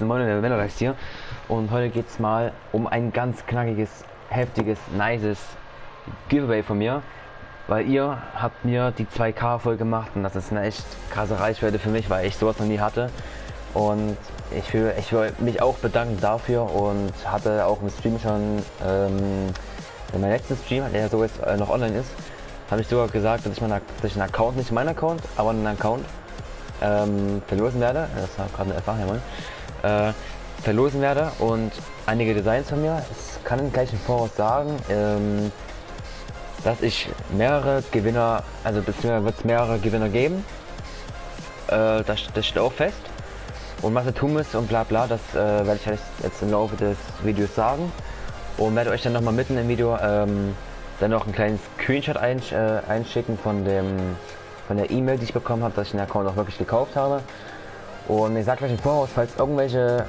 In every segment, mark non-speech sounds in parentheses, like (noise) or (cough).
Moin der Velorex hier. Und heute geht es mal um ein ganz knackiges, heftiges, nices Giveaway von mir, weil ihr habt mir die 2K voll gemacht und das ist eine echt krasse Reichweite für mich, weil ich sowas noch nie hatte. Und ich will, ich will mich auch bedanken dafür und hatte auch im Stream schon, ähm, in meinem letzten Stream, der so jetzt äh, noch online ist, habe ich sogar gesagt, dass ich, meinen, dass ich einen Account, nicht mein Account, aber einen Account ähm, verlosen werde. Das war gerade eine Erfahrung, äh, verlosen werde und einige Designs von mir. Es kann gleich im Voraus sagen, ähm, dass ich mehrere Gewinner, also beziehungsweise wird es mehrere Gewinner geben. Äh, das, das steht auch fest. Und was ihr tun müsst und bla bla, das äh, werde ich jetzt im Laufe des Videos sagen. Und werde euch dann nochmal mitten im Video ähm, dann noch einen kleinen Screenshot einsch äh, einschicken von dem von der E-Mail, die ich bekommen habe, dass ich den Account auch wirklich gekauft habe. Und ich sage gleich im Voraus, falls irgendwelche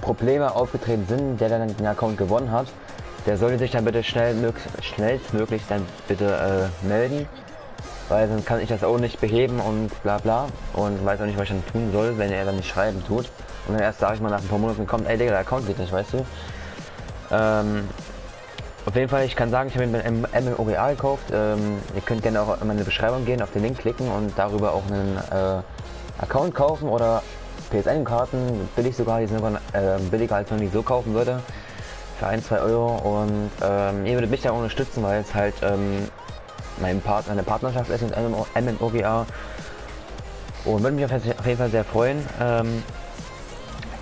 Probleme aufgetreten sind, der dann den Account gewonnen hat, der sollte sich dann bitte schnell, schnellstmöglich dann bitte äh, melden. Weil sonst kann ich das auch nicht beheben und bla bla. Und weiß auch nicht, was ich dann tun soll, wenn er dann nicht schreiben tut. Und dann erst sage ich mal nach ein paar Monaten kommt, ey Digga, der Account geht nicht, weißt du. Ähm, auf jeden Fall, ich kann sagen, ich habe mir ein MMOGA gekauft. Ähm, ihr könnt gerne auch in meine Beschreibung gehen, auf den Link klicken und darüber auch einen äh, Account kaufen oder PSN-Karten, billig sogar, die sind sogar äh, billiger als man die so kaufen würde. Für 1, 2 Euro und ähm, ihr würdet mich da unterstützen, weil es halt ähm, mein Part, meine Partnerschaft ist mit MMOGA und würde mich auf jeden Fall sehr freuen. Ähm,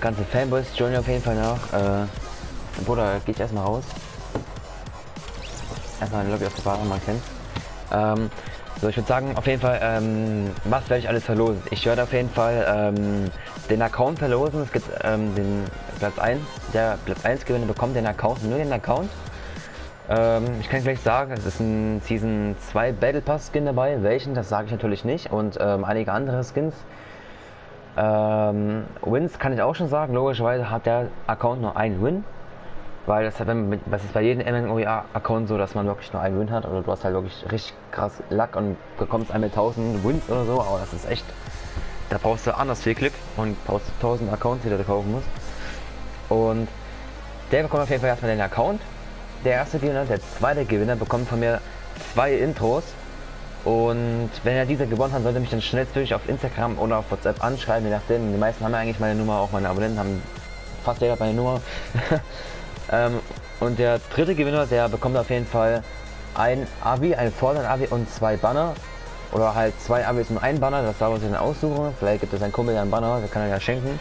ganze Fanboys joinen auf jeden Fall nach. Äh, Bruder, geh ich erstmal raus erstmal eine Lobby auf der Bar mal kennen. Ähm, so, ich würde sagen, auf jeden Fall, ähm, was werde ich alles verlosen? Ich werde auf jeden Fall ähm, den Account verlosen. Es gibt ähm, den Platz 1, der Platz 1 Gewinner bekommt den Account, nur den Account. Ähm, ich kann gleich sagen, es ist ein Season 2 Battle Pass Skin dabei. Welchen, das sage ich natürlich nicht. Und ähm, einige andere Skins. Ähm, Wins kann ich auch schon sagen. Logischerweise hat der Account nur einen Win. Weil das, wenn, das ist bei jedem MMOGA-Account so, dass man wirklich nur einen Win hat oder du hast halt wirklich richtig krass Luck und bekommst einmal 1000 Wins oder so, aber das ist echt, da brauchst du anders viel Glück und brauchst 1000 Accounts, die du kaufen musst. Und der bekommt auf jeden Fall erstmal den Account. Der erste Gewinner, der zweite Gewinner bekommt von mir zwei Intros. Und wenn er diese gewonnen hat, sollte mich dann schnellstmöglich auf Instagram oder auf WhatsApp anschreiben, je nachdem. Die meisten haben ja eigentlich meine Nummer, auch meine Abonnenten haben fast jeder meine Nummer. (laughs) Ähm, und der dritte Gewinner, der bekommt auf jeden Fall ein Abi, ein Vorland-Abi und zwei Banner. Oder halt zwei Abis und ein Banner, das darf man sich dann aussuchen. Vielleicht gibt es ein Kumpel ja einen Banner, der kann er ja schenken.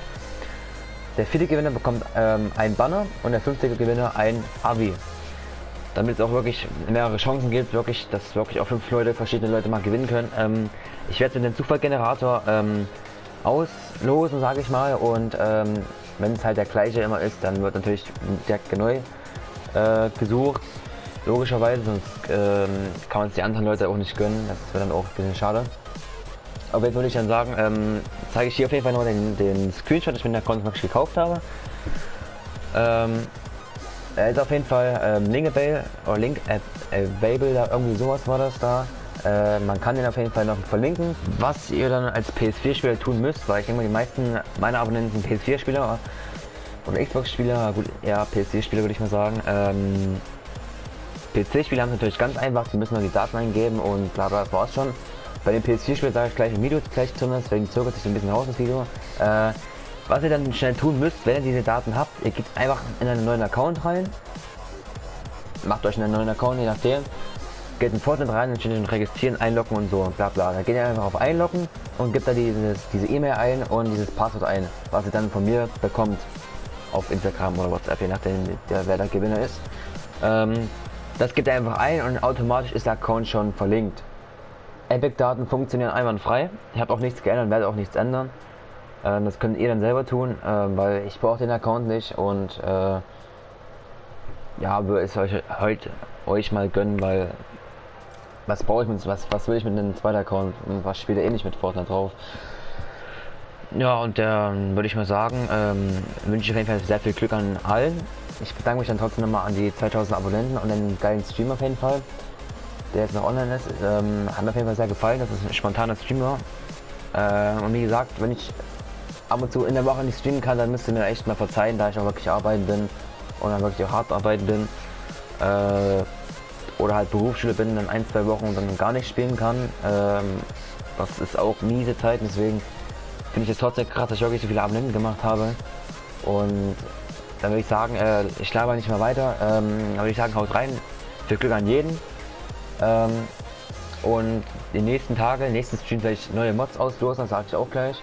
Der vierte Gewinner bekommt ähm, ein Banner und der fünfte Gewinner ein Abi. Damit es auch wirklich mehrere Chancen gibt, wirklich, dass wirklich auch fünf Leute, verschiedene Leute mal gewinnen können. Ähm, ich werde den Zufallgenerator ähm, auslosen, sage ich mal, und ähm, wenn es halt der gleiche immer ist, dann wird natürlich direkt neu äh, gesucht. Logischerweise, sonst ähm, kann man es die anderen Leute auch nicht gönnen. Das wäre dann auch ein bisschen schade. Aber jetzt würde ich dann sagen, ähm, zeige ich hier auf jeden Fall noch den, den Screenshot, ich mir den Account wirklich gekauft habe. Ähm, er ist auf jeden Fall ähm, Link available, oder Link available, da irgendwie sowas war das da. Äh, man kann den auf jeden Fall noch verlinken. Was ihr dann als PS4-Spieler tun müsst, weil ich denke mal, die meisten meiner Abonnenten sind PS4-Spieler oder Xbox-Spieler, gut, eher PS4-Spieler würde ich mal sagen. Ähm, PC-Spieler haben es natürlich ganz einfach, die müssen nur die Daten eingeben und bla bla, das war's schon. Bei den PS4-Spielern sage ich gleich im Video gleich zu, deswegen zögert sich ein bisschen raus das Video. Äh, was ihr dann schnell tun müsst, wenn ihr diese Daten habt, ihr geht einfach in einen neuen Account rein, macht euch einen neuen Account, je nachdem, geht in Fortnite rein und registrieren, einloggen und so und bla bla. Da geht ihr einfach auf einloggen und gibt da dieses, diese E-Mail ein und dieses Passwort ein, was ihr dann von mir bekommt auf Instagram oder WhatsApp, je nachdem der, wer der Gewinner ist. Ähm, das gibt ihr einfach ein und automatisch ist der Account schon verlinkt. Epic-Daten funktionieren einwandfrei. Ich habe auch nichts geändert, werde auch nichts ändern. Äh, das könnt ihr dann selber tun, äh, weil ich brauche den Account nicht und äh, ja, würde es euch heute euch mal gönnen, weil was brauche ich mit, was, was will ich mit einem zweiten Account und was spielt er eh nicht mit Fortnite drauf. Ja, und dann würde ich mal sagen, ähm, wünsche ich auf jeden Fall sehr viel Glück an allen. Ich bedanke mich dann trotzdem nochmal an die 2000 Abonnenten und den geilen Stream auf jeden Fall, der jetzt noch online ist. Ähm, hat mir auf jeden Fall sehr gefallen, dass es ein spontaner Stream war. Äh, und wie gesagt, wenn ich ab und zu in der Woche nicht streamen kann, dann müsst ihr mir echt mal verzeihen, da ich auch wirklich arbeiten bin und dann wirklich auch hart arbeiten bin. Äh, oder halt Berufsschule bin, dann ein, zwei Wochen dann gar nicht spielen kann. Ähm, das ist auch miese Zeit, deswegen finde ich es trotzdem krass, dass ich wirklich so viele Abonnenten gemacht habe. Und dann würde ich sagen, äh, ich laber nicht mehr weiter. Ähm, dann würde ich sagen, haut rein. Viel Glück an jeden. Ähm, und die nächsten Tage, nächsten Stream werde ich neue Mods auslosen, das sage ich auch gleich.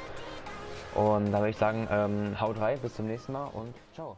Und dann würde ich sagen, ähm, haut rein, bis zum nächsten Mal und ciao.